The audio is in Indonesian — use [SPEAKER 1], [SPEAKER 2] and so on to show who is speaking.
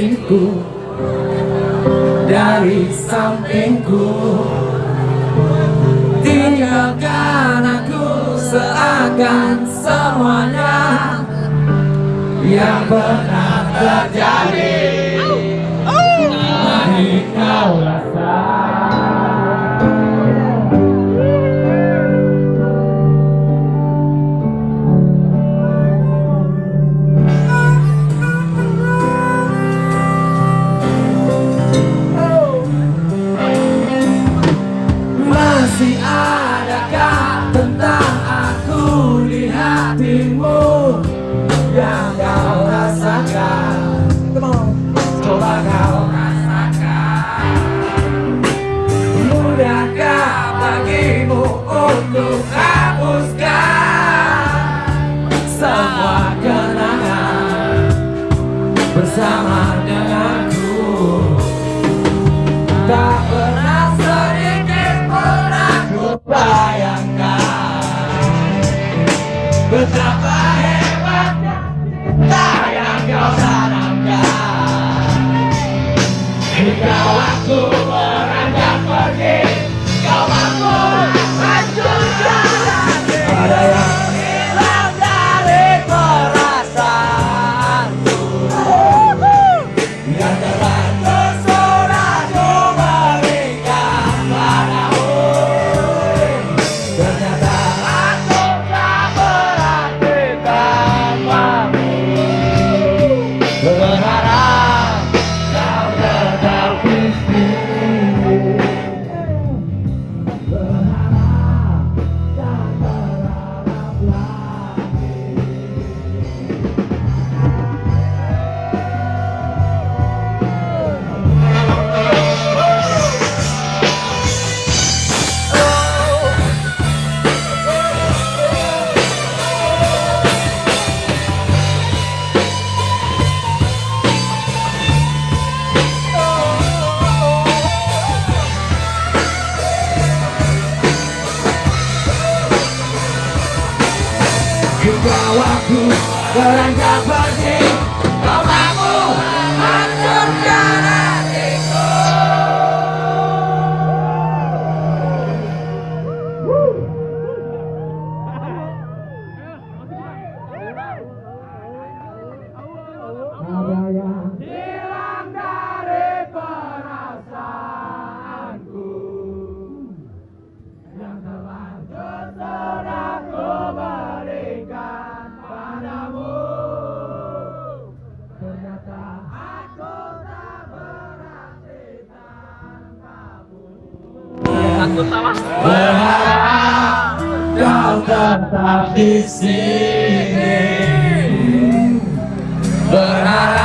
[SPEAKER 1] sisiku Dari sampingku Tinggalkan aku seakan semuanya Yang pernah terjadi. Mari kau kau rasakan Mudahkah bagimu untuk hapuskan Semua kenangan Bersama denganku Tak pernah sedikit pun aku bayangkan Betapa legal a. Hingga waktu beranjak pergi Berharap kau tetap di sini. Berharap